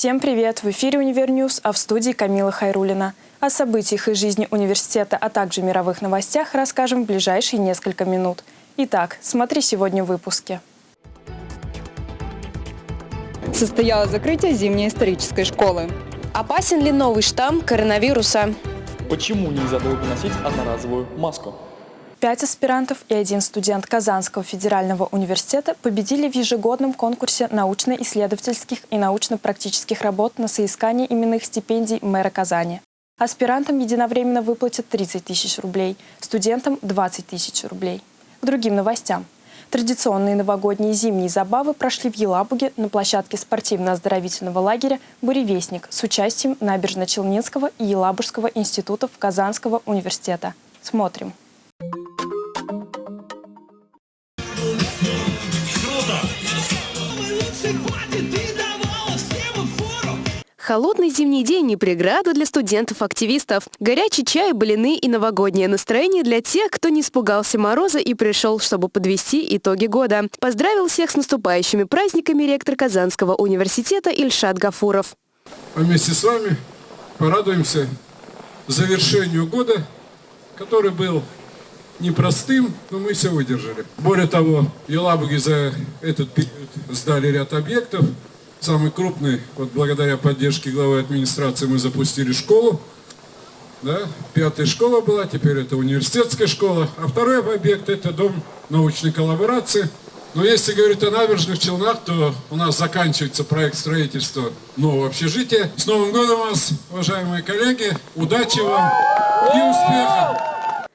Всем привет! В эфире «Univer News», а в студии Камила Хайрулина. О событиях из жизни университета, а также мировых новостях расскажем в ближайшие несколько минут. Итак, смотри сегодня в выпуске. Состоялось закрытие зимней исторической школы. Опасен ли новый штамм коронавируса? Почему нельзя долго носить одноразовую маску? Пять аспирантов и один студент Казанского федерального университета победили в ежегодном конкурсе научно-исследовательских и научно-практических работ на соискание именных стипендий мэра Казани. Аспирантам единовременно выплатят 30 тысяч рублей, студентам – 20 тысяч рублей. К другим новостям. Традиционные новогодние зимние забавы прошли в Елабуге на площадке спортивно-оздоровительного лагеря «Буревестник» с участием Набережно-Челнинского и Елабужского институтов Казанского университета. Смотрим. Холодный зимний день не преграда для студентов-активистов. Горячий чай, блины и новогоднее настроение для тех, кто не испугался мороза и пришел, чтобы подвести итоги года. Поздравил всех с наступающими праздниками ректор Казанского университета Ильшат Гафуров. А вместе с вами порадуемся завершению года, который был непростым, но мы все выдержали. Более того, Елабуги за этот период сдали ряд объектов, Самый крупный, вот благодаря поддержке главы администрации мы запустили школу. Да, пятая школа была, теперь это университетская школа. А второй объект это дом научной коллаборации. Но если говорить о набережных Челнах, то у нас заканчивается проект строительства нового общежития. С Новым годом вас, уважаемые коллеги! Удачи вам и успехов!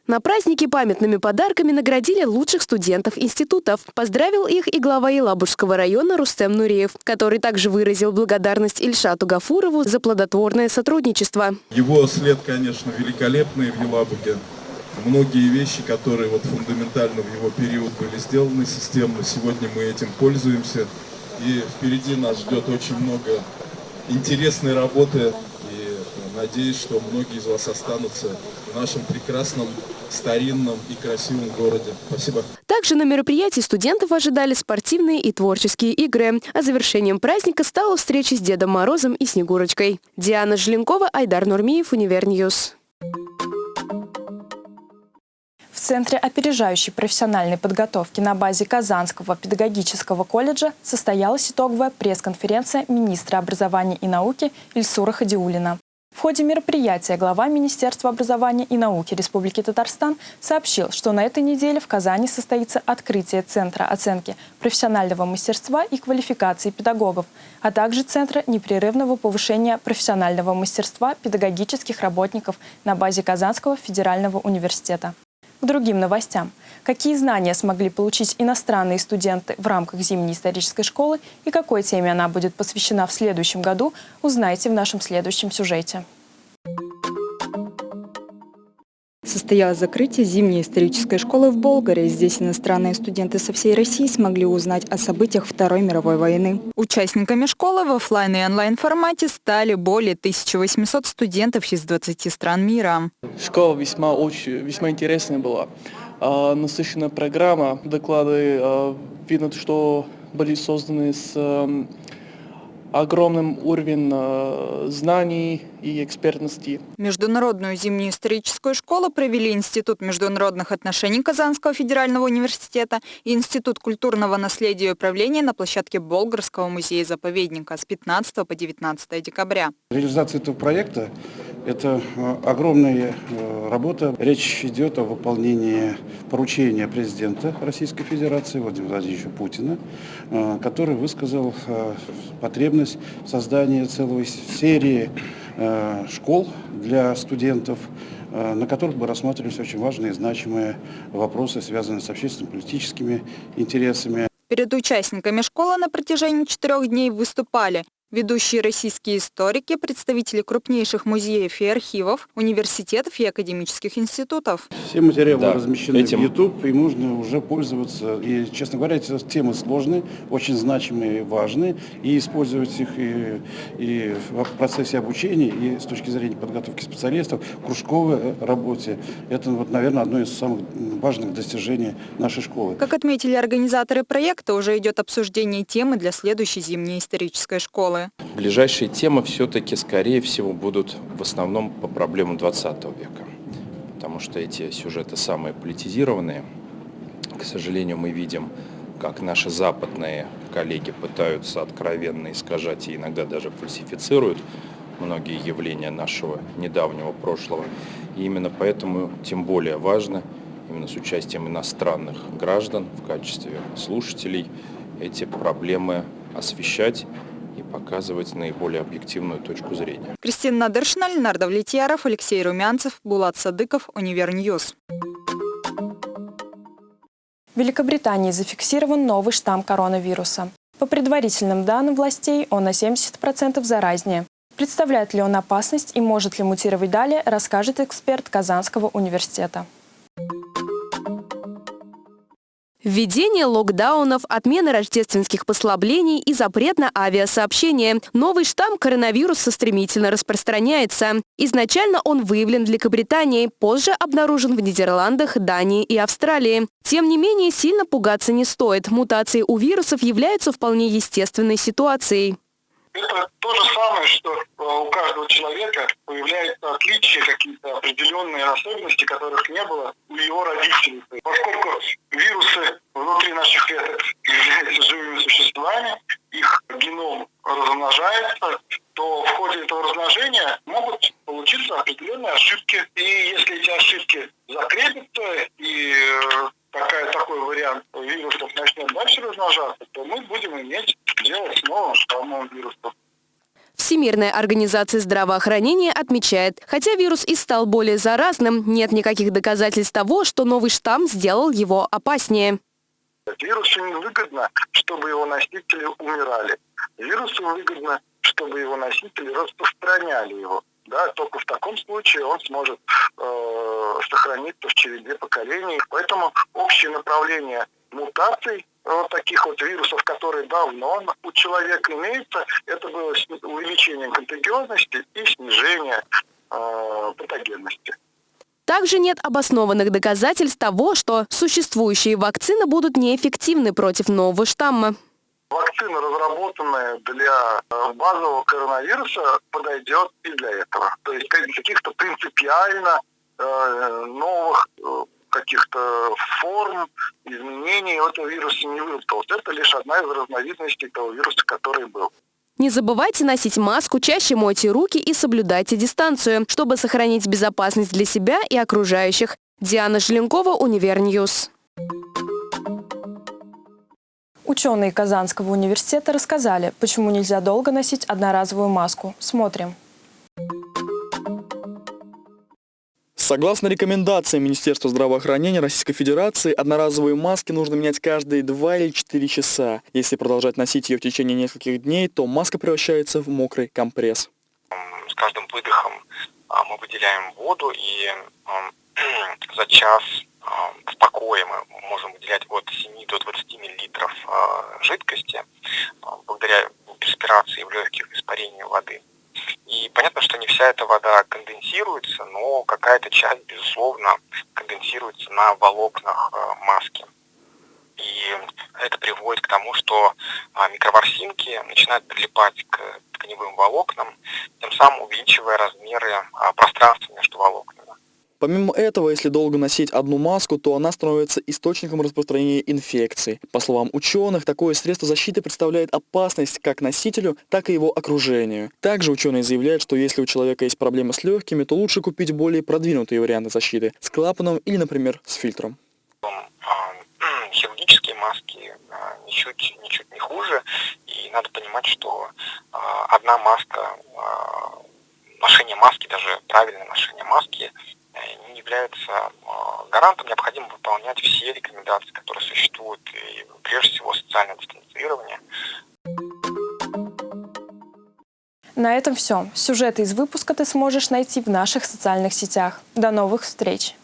На празднике памятными подарками наградили лучших студентов институтов. Поздравил их и глава Елабужского района Рустем Нуреев, который также выразил благодарность Ильшату Гафурову за плодотворное сотрудничество. Его след, конечно, великолепный в Елабуге. Многие вещи, которые вот фундаментально в его период были сделаны системно, сегодня мы этим пользуемся. И впереди нас ждет очень много интересной работы. Надеюсь, что многие из вас останутся в нашем прекрасном старинном и красивом городе. Спасибо. Также на мероприятии студентов ожидали спортивные и творческие игры. А завершением праздника стала встреча с Дедом Морозом и Снегурочкой. Диана Желенкова, Айдар Нурмиев, Univer News. В Центре опережающей профессиональной подготовки на базе Казанского педагогического колледжа состоялась итоговая пресс-конференция министра образования и науки Ильсура Хадиуллина. В ходе мероприятия глава Министерства образования и науки Республики Татарстан сообщил, что на этой неделе в Казани состоится открытие Центра оценки профессионального мастерства и квалификации педагогов, а также Центра непрерывного повышения профессионального мастерства педагогических работников на базе Казанского федерального университета. К другим новостям. Какие знания смогли получить иностранные студенты в рамках зимней исторической школы и какой теме она будет посвящена в следующем году, узнаете в нашем следующем сюжете. Состоялось закрытие зимней исторической школы в Болгаре. Здесь иностранные студенты со всей России смогли узнать о событиях Второй мировой войны. Участниками школы в офлайн и онлайн формате стали более 1800 студентов из 20 стран мира. Школа весьма, очень, весьма интересная была. А, насыщенная программа, доклады, а, видно, что были созданы с огромным уровнем э, знаний и экспертности. Международную зимнюю историческую школу провели Институт международных отношений Казанского федерального университета и Институт культурного наследия и управления на площадке Болгарского музея-заповедника с 15 по 19 декабря. Реализация этого проекта – это э, огромная э, работа. Речь идет о выполнении поручения президента Российской Федерации Владимира Владимировича Путина, который высказал потребность создания целой серии э, школ для студентов, э, на которых бы рассматривались очень важные и значимые вопросы, связанные с общественно-политическими интересами. Перед участниками школы на протяжении четырех дней выступали Ведущие российские историки, представители крупнейших музеев и архивов, университетов и академических институтов. Все материалы да, размещены этим... в YouTube, и можно уже пользоваться. И, честно говоря, эти темы сложные, очень значимые и важные, и использовать их и, и в процессе обучения, и с точки зрения подготовки специалистов, кружковой работе. Это, вот, наверное, одно из самых важных достижений нашей школы. Как отметили организаторы проекта, уже идет обсуждение темы для следующей зимней исторической школы. Ближайшие темы все-таки, скорее всего, будут в основном по проблемам 20 века, потому что эти сюжеты самые политизированные. К сожалению, мы видим, как наши западные коллеги пытаются откровенно искажать и иногда даже фальсифицируют многие явления нашего недавнего прошлого. И именно поэтому тем более важно, именно с участием иностранных граждан в качестве слушателей, эти проблемы освещать и показывать наиболее объективную точку зрения. Кристина Надыршина, Ленар Довлетьяров, Алексей Румянцев, Булат Садыков, Univer News. В Великобритании зафиксирован новый штамм коронавируса. По предварительным данным властей, он на 70% заразнее. Представляет ли он опасность и может ли мутировать далее, расскажет эксперт Казанского университета. Введение локдаунов, отмена рождественских послаблений и запрет на авиасообщение. Новый штамм коронавируса стремительно распространяется. Изначально он выявлен в Великобритании, позже обнаружен в Нидерландах, Дании и Австралии. Тем не менее, сильно пугаться не стоит. Мутации у вирусов являются вполне естественной ситуацией. Это то же самое, что э, у каждого человека появляются отличия, какие-то определенные особенности, которых не было у его родителей. Поскольку вирусы внутри наших клеток являются живыми существами, их геном размножается, то в ходе этого размножения могут получиться определенные ошибки. И если эти ошибки закрепятся и э, такая, такой вариант вирусов начнет дальше размножаться, то мы будем иметь дело с новым. Всемирная организация здравоохранения отмечает, хотя вирус и стал более заразным, нет никаких доказательств того, что новый штамм сделал его опаснее. Вирусу невыгодно, чтобы его носители умирали. Вирусу выгодно, чтобы его носители распространяли его. Да, только в таком случае он сможет э, сохраниться в череде поколений. Поэтому общее направление мутаций вот таких вот вирусов, которые давно у человека имеются, это было увеличение контагиозности и снижение э, патогенности. Также нет обоснованных доказательств того, что существующие вакцины будут неэффективны против нового штамма. Вакцина, разработанная для э, базового коронавируса, подойдет и для этого. То есть каких-то принципиально э, новых каких-то форм, изменений этого вируса не выработалось. Это лишь одна из разновидностей того вируса, который был. Не забывайте носить маску, чаще мойте руки и соблюдайте дистанцию, чтобы сохранить безопасность для себя и окружающих. Диана Желенкова, Univer News. Ученые Казанского университета рассказали, почему нельзя долго носить одноразовую маску. Смотрим. Согласно рекомендациям Министерства здравоохранения Российской Федерации, одноразовые маски нужно менять каждые 2 или 4 часа. Если продолжать носить ее в течение нескольких дней, то маска превращается в мокрый компресс. С каждым выдохом а, мы выделяем воду, и за час а, в покое мы можем выделять от 7 до 20 миллилитров а, жидкости благодаря перспирации в легких испарению воды. И понятно, что не вся эта вода конденсируется, но какая-то часть, безусловно, конденсируется на волокнах э, маски. И это приводит к тому, что а, микроворсинки начинают прилипать к тканевым волокнам, тем самым увеличивая размеры а, пространства между волокнами. Помимо этого, если долго носить одну маску, то она становится источником распространения инфекций. По словам ученых, такое средство защиты представляет опасность как носителю, так и его окружению. Также ученые заявляют, что если у человека есть проблемы с легкими, то лучше купить более продвинутые варианты защиты с клапаном или, например, с фильтром. А, хирургические маски а, ничуть, ничуть не хуже, и надо понимать, что а, одна маска, ношение маски, даже правильное ношение маски – является а, гарантом, необходимо выполнять все рекомендации, которые существуют, и прежде всего социальное дистанцирование. На этом все. Сюжеты из выпуска ты сможешь найти в наших социальных сетях. До новых встреч!